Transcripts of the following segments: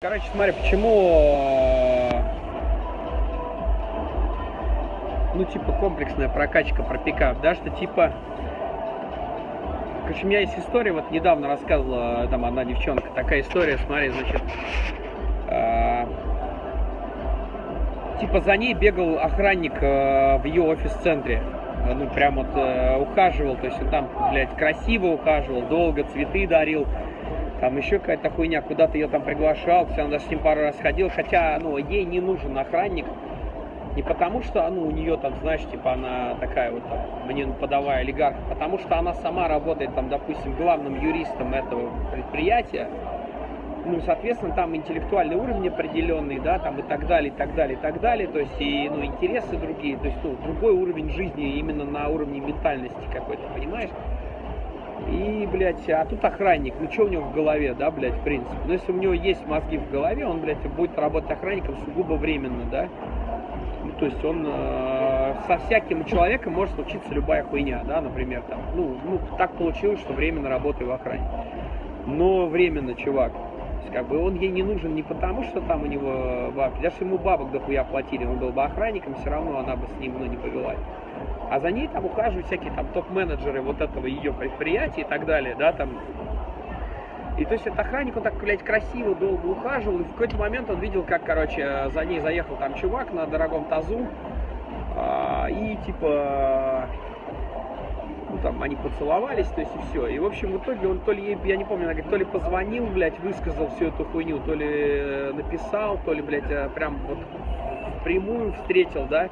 Короче, смотри, почему, э, ну, типа, комплексная прокачка про пикап, да, что, типа, короче, у меня есть история, вот недавно рассказывала там одна девчонка, такая история, смотри, значит, э, типа, за ней бегал охранник э, в ее офис-центре, ну, прям вот э, ухаживал, то есть он там, блядь, красиво ухаживал, долго цветы дарил, там еще какая-то хуйня, куда-то ее там приглашал, все, она с ним пару раз ходил, хотя, ну, ей не нужен охранник, не потому что, ну, у нее там, знаешь, типа она такая вот, там, мне подавая олигарх, потому что она сама работает там, допустим, главным юристом этого предприятия, ну, соответственно, там интеллектуальный уровень определенный, да, там и так далее, и так далее, и так далее, то есть, и, ну, интересы другие, то есть, ну, другой уровень жизни именно на уровне ментальности какой-то, понимаешь? И, блядь, а тут охранник. Ну, что у него в голове, да, блядь, в принципе. Но если у него есть мозги в голове, он, блядь, будет работать охранником сугубо временно, да. Ну, то есть он э, со всяким человеком может случиться любая хуйня, да, например, там. Ну, ну, так получилось, что временно работаю в охране. Но временно, чувак. Есть, как бы он ей не нужен не потому, что там у него бабки. Даже ему бабок дохуя платили, он был бы охранником, все равно она бы с ним, ну, не повелась а за ней там ухаживают всякие там топ-менеджеры вот этого ее предприятия и так далее, да, там. И то есть этот охранник, он так, блядь, красиво, долго ухаживал, и в какой-то момент он видел, как, короче, за ней заехал там чувак на дорогом тазу, а, и типа, ну там они поцеловались, то есть и все. И в общем в итоге он то ли, я не помню, она говорит, то ли позвонил, блядь, высказал всю эту хуйню, то ли написал, то ли, блядь, э, прям вот прямую встретил, да.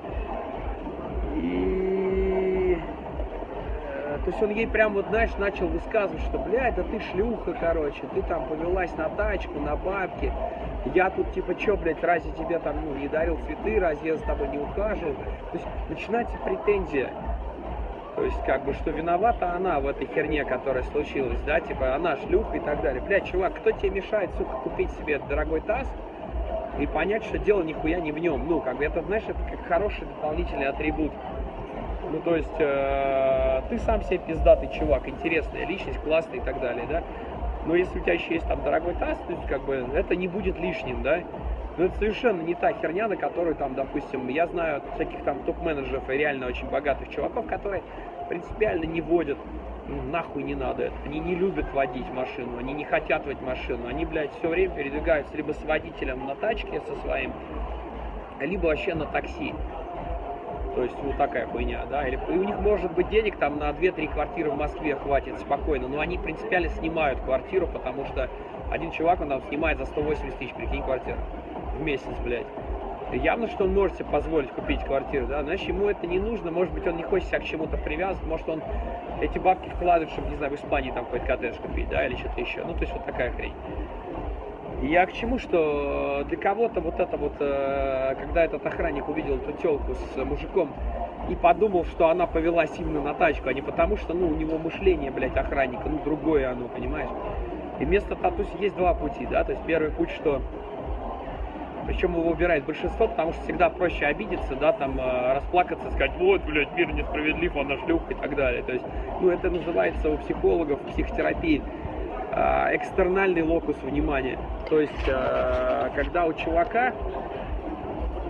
То есть он ей прям вот, знаешь, начал высказывать, что, блядь, да ты шлюха, короче, ты там повелась на тачку, на бабки. Я тут, типа, чё, блядь, разве тебе там, ну, не дарил цветы, разве я за тобой не ухаживал? То есть начинается претензия. То есть, как бы, что виновата она в этой херне, которая случилась, да, типа, она шлюха и так далее. Блядь, чувак, кто тебе мешает, сука, купить себе дорогой таз и понять, что дело нихуя не в нем? Ну, как бы, это, знаешь, это как хороший дополнительный атрибут. Ну, то есть, э, ты сам себе пиздатый чувак, интересная личность, классный и так далее, да. Но если у тебя еще есть там дорогой таз, то есть, как бы, это не будет лишним, да. Но это совершенно не та херня, на которую там, допустим, я знаю всяких там топ-менеджеров и реально очень богатых чуваков, которые принципиально не водят, ну, нахуй не надо это. Они не любят водить машину, они не хотят водить машину. Они, блядь, все время передвигаются либо с водителем на тачке со своим, либо вообще на такси. То есть вот такая хуйня, да. Или, и у них может быть денег там на 2-3 квартиры в Москве хватит спокойно, но они принципиально снимают квартиру, потому что один чувак, он там снимает за 180 тысяч, прикинь, квартиру в месяц, блядь. Явно, что он может себе позволить купить квартиру, да, значит, ему это не нужно, может быть, он не хочет себя к чему-то привязывать, может, он эти бабки вкладывает, чтобы, не знаю, в Испании там какой-то коттедж купить, да, или что-то еще. Ну, то есть вот такая хрень. Я к чему, что для кого-то вот это вот, э, когда этот охранник увидел эту телку с мужиком и подумал, что она повелась именно на тачку, а не потому, что, ну, у него мышление, блядь, охранника, ну, другое оно, понимаешь? И вместо татуси есть два пути, да, то есть первый путь, что причем его выбирает большинство, потому что всегда проще обидеться, да, там, э, расплакаться, сказать, вот, блядь, мир несправедлив, она шлюха и так далее. То есть, ну, это называется у психологов, психотерапии Э, экстернальный локус внимания. То есть, э, когда у чувака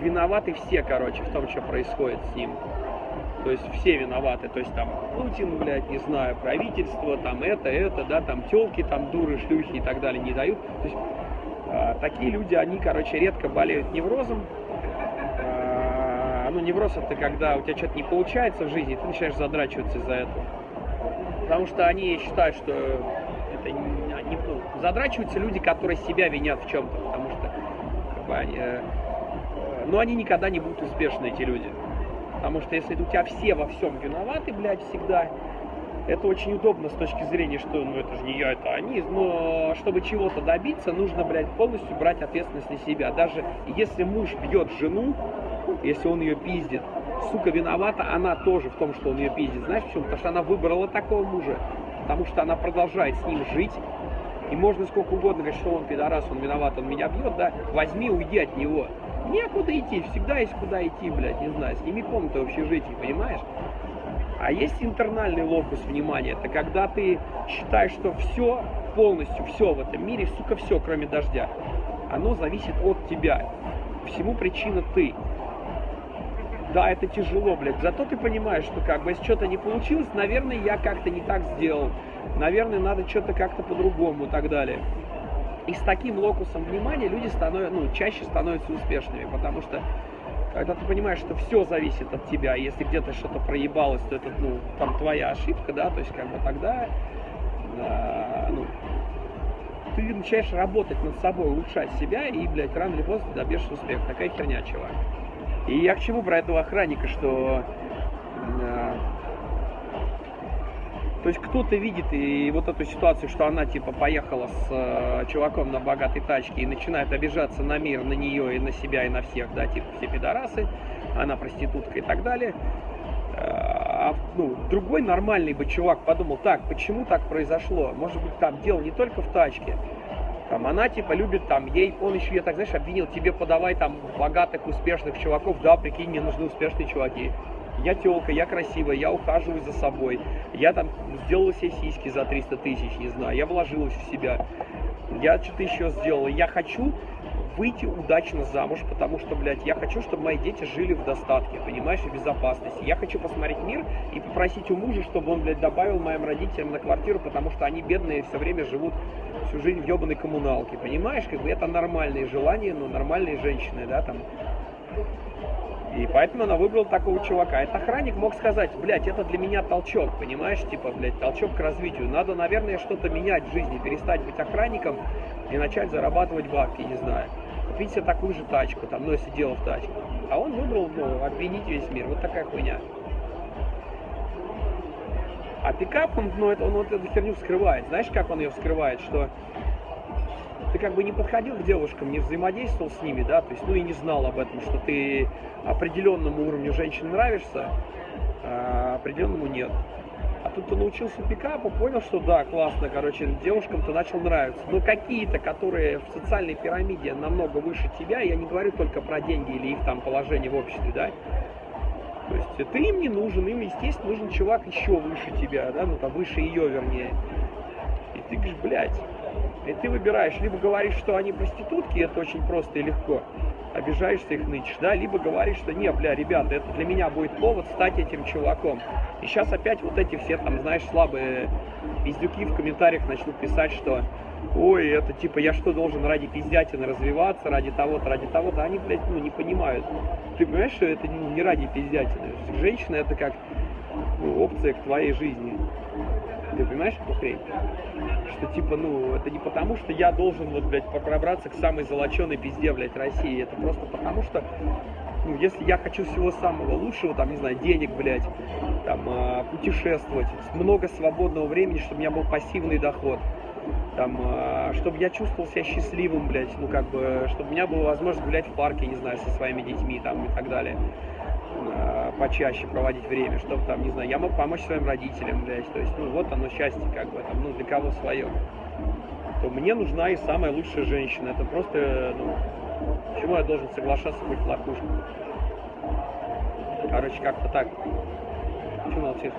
виноваты все, короче, в том, что происходит с ним. То есть все виноваты, то есть там Путин, блядь, не знаю, правительство, там это, это, да, там телки, там дуры, шлюхи и так далее не дают. То есть э, такие люди, они, короче, редко болеют неврозом. Э, ну, невроз это когда у тебя что-то не получается в жизни, ты начинаешь задрачиваться из-за этого. Потому что они считают, что это не, ну, задрачиваются люди, которые себя винят в чем-то, потому что как бы, они, э, но они никогда не будут успешны, эти люди. Потому что если у тебя все во всем виноваты, блядь, всегда, это очень удобно с точки зрения, что ну это же не я, это они. Но чтобы чего-то добиться, нужно, блядь, полностью брать ответственность на себя. Даже если муж бьет жену, если он ее пиздит, сука виновата, она тоже в том, что он ее пиздит. Знаешь почему? Потому что она выбрала такого мужа потому что она продолжает с ним жить. И можно сколько угодно говорить, что он пидорас, он виноват, он меня бьет, да, возьми, уйди от него. Некуда идти, всегда есть куда идти, блядь, не знаю, сними комнату в общежитии, понимаешь? А есть интернальный локус внимания, это когда ты считаешь, что все, полностью все в этом мире, сука, все, кроме дождя. оно зависит от тебя. Всему причина ты. Да, это тяжело, блядь. Зато ты понимаешь, что как бы если что-то не получилось, наверное, я как-то не так сделал. Наверное, надо что-то как-то по-другому и так далее. И с таким локусом внимания люди становятся, ну, чаще становятся успешными, потому что когда ты понимаешь, что все зависит от тебя, если где-то что-то проебалось, то это, ну, там твоя ошибка, да, то есть как бы тогда, э, ну, ты начинаешь работать над собой, улучшать себя, и, блядь, рано или поздно добьешься успеха. Такая херня, чувак. И я к чему про этого охранника, что э, то есть кто-то видит и вот эту ситуацию, что она типа поехала с э, чуваком на богатой тачке и начинает обижаться на мир, на нее и на себя и на всех, да, типа все пидорасы, она проститутка и так далее. А ну, другой нормальный бы чувак подумал, так, почему так произошло? Может быть, там дело не только в тачке. Там она типа любит там, ей, он еще я так, знаешь, обвинил, тебе подавай там богатых, успешных чуваков, да, прикинь, мне нужны успешные чуваки я телка, я красивая, я ухаживаю за собой, я там сделала себе сиськи за 300 тысяч, не знаю, я вложилась в себя, я что-то еще сделала, я хочу выйти удачно замуж, потому что, блядь, я хочу, чтобы мои дети жили в достатке, понимаешь, в безопасности. Я хочу посмотреть мир и попросить у мужа, чтобы он, блядь, добавил моим родителям на квартиру, потому что они бедные все время живут всю жизнь в ебаной коммуналке, понимаешь, как бы это нормальные желания, но нормальные женщины, да, там, и поэтому она выбрала такого чувака. Этот охранник мог сказать, блядь, это для меня толчок, понимаешь, типа, блядь, толчок к развитию. Надо, наверное, что-то менять в жизни, перестать быть охранником и начать зарабатывать бабки, не знаю. Купить себе такую же тачку, там, если дело в тачке. А он выбрал, ну, обвинить весь мир. Вот такая хуйня. А пикап, он, ну, это, он вот эту херню вскрывает. Знаешь, как он ее вскрывает? Что ты как бы не подходил к девушкам, не взаимодействовал с ними, да, то есть, ну и не знал об этом, что ты определенному уровню женщин нравишься, а определенному нет. А тут ты научился пикапу, понял, что да, классно, короче, девушкам ты начал нравиться. Но какие-то, которые в социальной пирамиде намного выше тебя, я не говорю только про деньги или их там положение в обществе, да, то есть ты им не нужен, им, естественно, нужен чувак еще выше тебя, да, ну там выше ее, вернее. И ты говоришь, блядь, и ты выбираешь, либо говоришь, что они проститутки, это очень просто и легко, обижаешься их нычешь, да, либо говоришь, что не, бля, ребята, это для меня будет повод стать этим чуваком. И сейчас опять вот эти все там, знаешь, слабые пиздюки в комментариях начнут писать, что ой, это типа я что, должен ради пиздятины развиваться, ради того-то, ради того-то, они, блядь, ну, не понимают. Ты понимаешь, что это не ради пиздятины. Женщина это как ну, опция к твоей жизни. Ты понимаешь эту хрень? Что типа, ну, это не потому, что я должен вот, блядь, пробраться к самой золоченой пизде, блядь, России. Это просто потому, что, ну, если я хочу всего самого лучшего, там, не знаю, денег, блядь, там, э, путешествовать, много свободного времени, чтобы у меня был пассивный доход, там, э, чтобы я чувствовал себя счастливым, блядь, ну, как бы, чтобы у меня была возможность гулять в парке, не знаю, со своими детьми, там, и так далее э, почаще проводить время, чтобы там, не знаю, я мог помочь своим родителям, блядь, то есть, ну, вот оно счастье, как бы, там, ну, для кого свое. То мне нужна и самая лучшая женщина. Это просто, ну, почему я должен соглашаться быть лохушкой? Короче, как-то так. Почему молчишь?